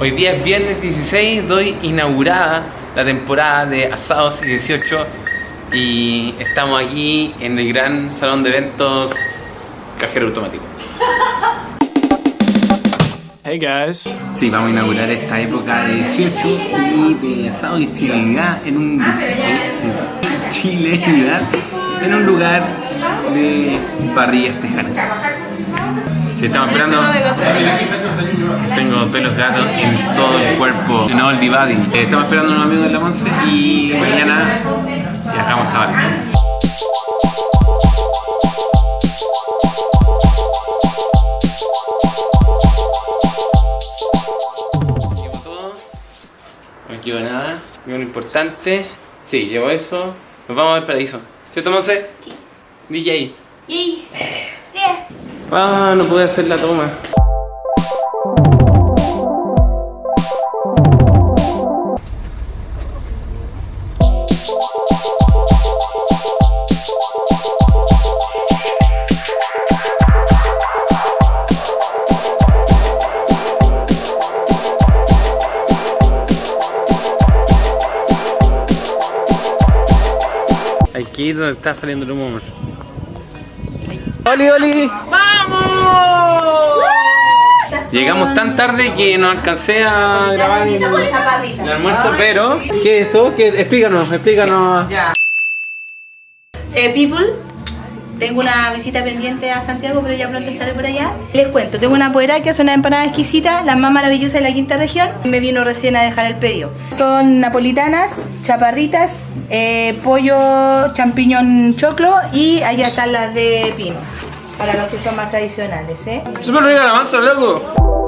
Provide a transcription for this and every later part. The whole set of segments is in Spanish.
Hoy día es viernes 16, doy inaugurada la temporada de Asados y 18 y estamos aquí en el gran salón de eventos Cajero Automático. Hey guys. Sí, vamos a inaugurar esta época de 18 y de asado y civilidad en un chilenidad en un lugar de parrillas tejanas. Si estamos esperando, tengo pelos gatos el cuerpo, no el body. Eh, Estamos esperando a unos amigos de la Monse y mañana viajamos a Valpo. Llevo todo. No llevo nada. Llevo lo importante. Sí, llevo eso. Nos vamos al paraíso. ¿Cierto, Monse? Sí. DJ. Y Ah, no pude hacer la toma. Aquí es donde está saliendo el humo. ¡Oli, Oli! Llegamos tan tarde que no alcancé a grabar el, el almuerzo, pero... ¿Qué es esto? ¿Qué? Explícanos, explícanos. eh, People, tengo una visita pendiente a Santiago, pero ya pronto estaré por allá. Les cuento, tengo una poera que es una empanada exquisita, la más maravillosa de la quinta región. Me vino recién a dejar el pedido. Son napolitanas, chaparritas, eh, pollo, champiñón choclo y allá están las de pino. Para los que son más tradicionales, ¿eh? ¡Súper rica la masa, loco!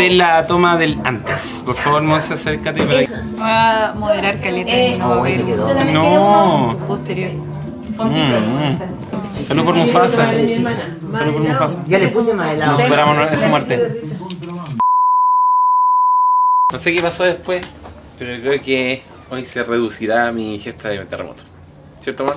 Esta es la toma del antes. Por favor, Monse, acércate para aquí. Va a moderar caleta Eh, y no va a ver ¿tú también No. posterior. Mm, mm. Salud por Mufasa. Salud por Mufasa. Ya le puse más helado. Nos superamos en su muerte. No sé qué pasó después, pero creo que hoy se reducirá mi gesta de terremoto. ¿Cierto, amor?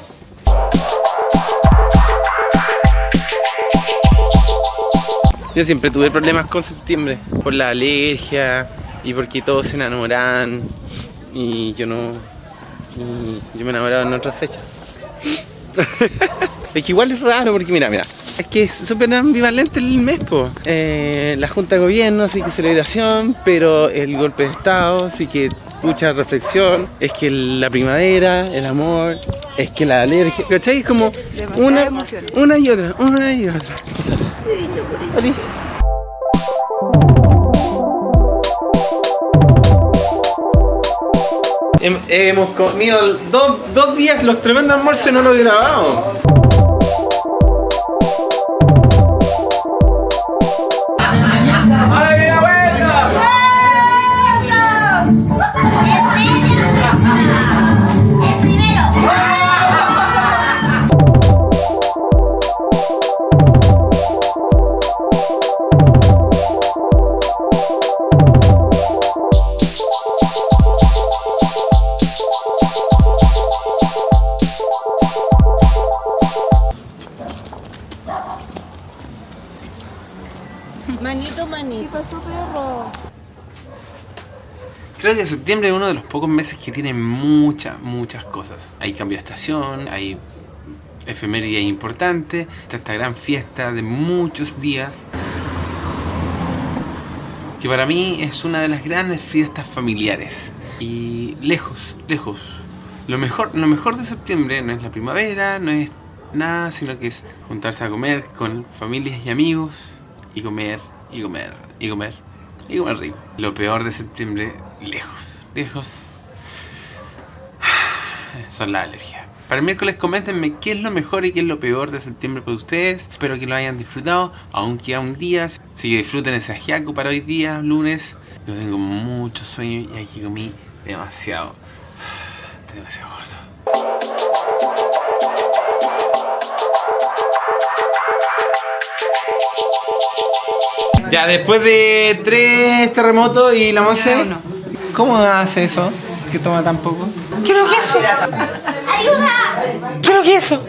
Yo siempre tuve problemas con septiembre, por la alergia y porque todos se enamoran y yo no... y yo me enamoraba en otras fechas. es que igual es raro porque mira, mira. Es que es súper ambivalente el mes, po. Eh, la Junta de Gobierno sí que celebración, pero el golpe de Estado sí que mucha reflexión. Es que la primavera, el amor, es que la alergia. ¿Cachai? Es como una, una y otra, una y otra. Oli. Hemos comido dos, dos días los tremendos almuerzos y no lo he Manito, manito. Creo que septiembre es uno de los pocos meses que tiene muchas, muchas cosas. Hay cambio de estación, hay efemérides importantes, está esta gran fiesta de muchos días. Que para mí es una de las grandes fiestas familiares. Y lejos, lejos. Lo mejor, lo mejor de septiembre no es la primavera, no es nada, sino que es juntarse a comer con familias y amigos y comer, y comer, y comer, y comer rico. Lo peor de septiembre, lejos, lejos, son las alergias. Para el miércoles coméntenme qué es lo mejor y qué es lo peor de septiembre para ustedes. Espero que lo hayan disfrutado, aún queda un día. Así que disfruten ese ajiaco para hoy día, lunes. Yo tengo mucho sueño y aquí comí demasiado. Estoy demasiado gordo. Ya, después de tres terremotos y la Monse, ¿cómo hace eso? Que toma tan poco. ¿Qué es lo que es eso? ¡Ayuda! ¿Qué es lo que es eso?